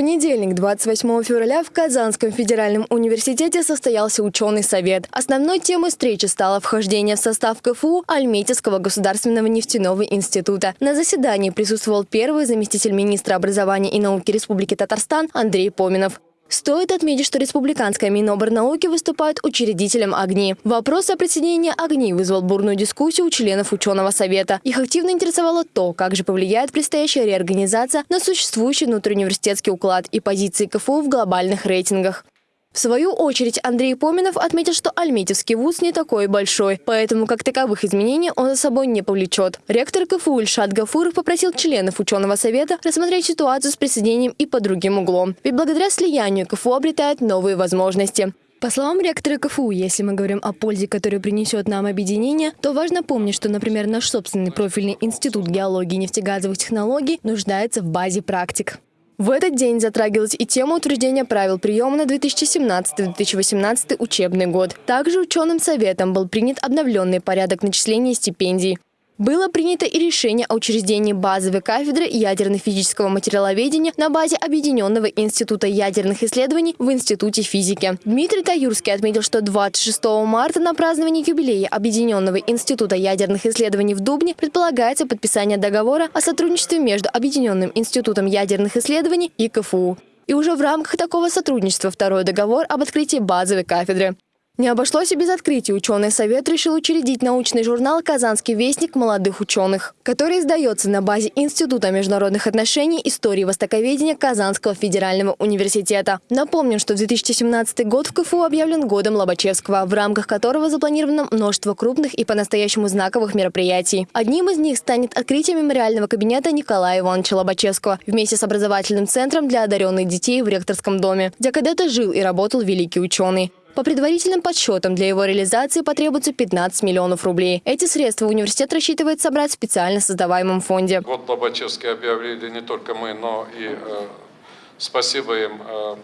понедельник, 28 февраля, в Казанском федеральном университете состоялся ученый совет. Основной темой встречи стало вхождение в состав КФУ Альметьевского государственного нефтяного института. На заседании присутствовал первый заместитель министра образования и науки Республики Татарстан Андрей Поминов. Стоит отметить, что Республиканская Миноборнауки выступает учредителем ОГНИ. Вопрос о присоединении ОГНИ вызвал бурную дискуссию у членов ученого совета. Их активно интересовало то, как же повлияет предстоящая реорганизация на существующий внутриуниверситетский уклад и позиции КФУ в глобальных рейтингах. В свою очередь Андрей Поминов отметил, что Альметьевский вуз не такой большой, поэтому как таковых изменений он за собой не повлечет. Ректор КФУ Ильшат Гафуров попросил членов ученого совета рассмотреть ситуацию с присоединением и под другим углом. Ведь благодаря слиянию КФУ обретает новые возможности. По словам ректора КФУ, если мы говорим о пользе, которую принесет нам объединение, то важно помнить, что, например, наш собственный профильный институт геологии и нефтегазовых технологий нуждается в базе практик. В этот день затрагивалась и тема утверждения правил приема на 2017-2018 учебный год. Также ученым советом был принят обновленный порядок начисления стипендий. Было принято и решение о учреждении базовой кафедры ядерно-физического материаловедения на базе Объединенного института ядерных исследований в Институте физики. Дмитрий Таюрский отметил, что 26 марта на празднование юбилея Объединенного института ядерных исследований в Дубне предполагается подписание договора о сотрудничестве между Объединенным институтом ядерных исследований и КФУ. И уже в рамках такого сотрудничества второй договор об открытии базовой кафедры. Не обошлось и без открытия. Ученый совет решил учредить научный журнал «Казанский вестник молодых ученых», который издается на базе Института международных отношений истории востоковедения Казанского федерального университета. Напомним, что 2017 год в КФУ объявлен годом Лобачевского, в рамках которого запланировано множество крупных и по-настоящему знаковых мероприятий. Одним из них станет открытие мемориального кабинета Николая Ивановича Лобачевского вместе с образовательным центром для одаренных детей в ректорском доме, где когда-то жил и работал великий ученый. По предварительным подсчетам, для его реализации потребуется 15 миллионов рублей. Эти средства университет рассчитывает собрать в специально создаваемом фонде. Вот Лобачевский объявили не только мы, но и э, спасибо им э,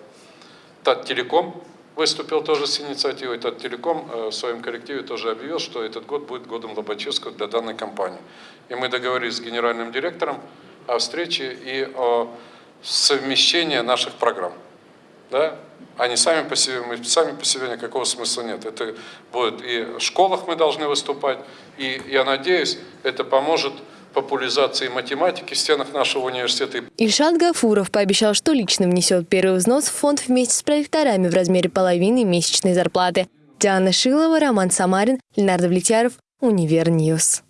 Таттелеком выступил тоже с инициативой. Таттелеком э, в своем коллективе тоже объявил, что этот год будет годом Лобачевского для данной компании. И мы договорились с генеральным директором о встрече и о совмещении наших программ да, они сами по себе, мы сами по себе никакого смысла нет. Это будет и в школах мы должны выступать, и я надеюсь, это поможет популяризации математики в стенах нашего университета. Ильшат Гафуров пообещал, что лично внесет первый взнос в фонд вместе с проректорами в размере половины месячной зарплаты. Диана Шилова, Роман Самарин, Ленар Давлетьяров, Univer News.